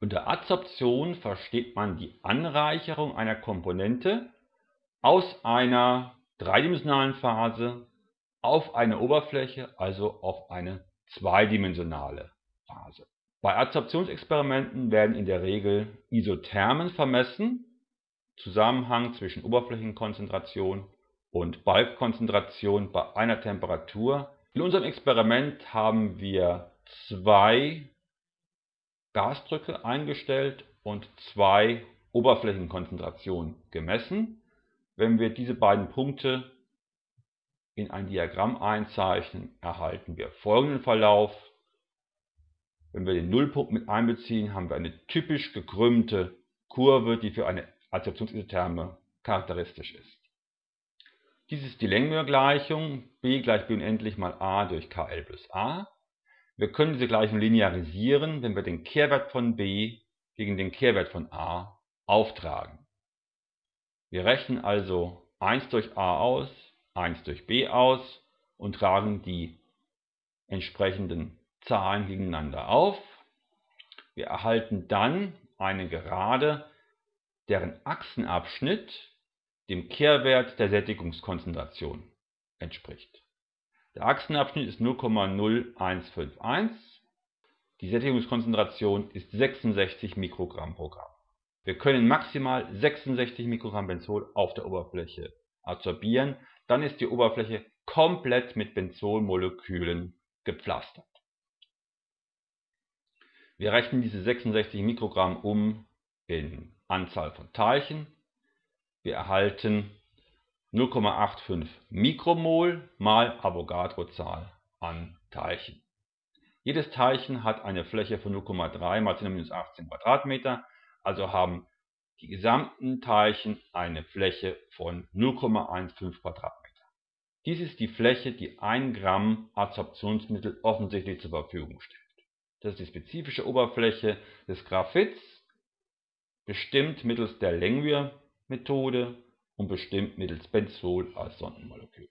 Unter Adsorption versteht man die Anreicherung einer Komponente aus einer dreidimensionalen Phase auf eine Oberfläche, also auf eine zweidimensionale Phase. Bei Adsorptionsexperimenten werden in der Regel Isothermen vermessen, Zusammenhang zwischen Oberflächenkonzentration und Balkkonzentration bei einer Temperatur. In unserem Experiment haben wir zwei Gasdrücke eingestellt und zwei Oberflächenkonzentrationen gemessen. Wenn wir diese beiden Punkte in ein Diagramm einzeichnen, erhalten wir folgenden Verlauf. Wenn wir den Nullpunkt mit einbeziehen, haben wir eine typisch gekrümmte Kurve, die für eine Adsorptionsisotherme charakteristisch ist. Dies ist die Längmühr-Gleichung, b gleich b unendlich mal a durch kl plus a. Wir können diese Gleichung linearisieren, wenn wir den Kehrwert von b gegen den Kehrwert von a auftragen. Wir rechnen also 1 durch a aus, 1 durch b aus und tragen die entsprechenden Zahlen gegeneinander auf. Wir erhalten dann eine Gerade, deren Achsenabschnitt dem Kehrwert der Sättigungskonzentration entspricht. Der Achsenabschnitt ist 0,0151. Die Sättigungskonzentration ist 66 Mikrogramm pro Gramm. Wir können maximal 66 Mikrogramm Benzol auf der Oberfläche absorbieren. Dann ist die Oberfläche komplett mit Benzolmolekülen gepflastert. Wir rechnen diese 66 Mikrogramm um in Anzahl von Teilchen. Wir erhalten 0,85 Mikromol mal Avogadro-Zahl an Teilchen. Jedes Teilchen hat eine Fläche von 0,3 mal 10 18 Quadratmeter, also haben die gesamten Teilchen eine Fläche von 0,15 Quadratmeter. Dies ist die Fläche, die 1 Gramm Adsorptionsmittel offensichtlich zur Verfügung stellt. Das ist die spezifische Oberfläche des Graphits, bestimmt mittels der Langmuir-Methode und bestimmt mittels Benzol als Sondenmolekül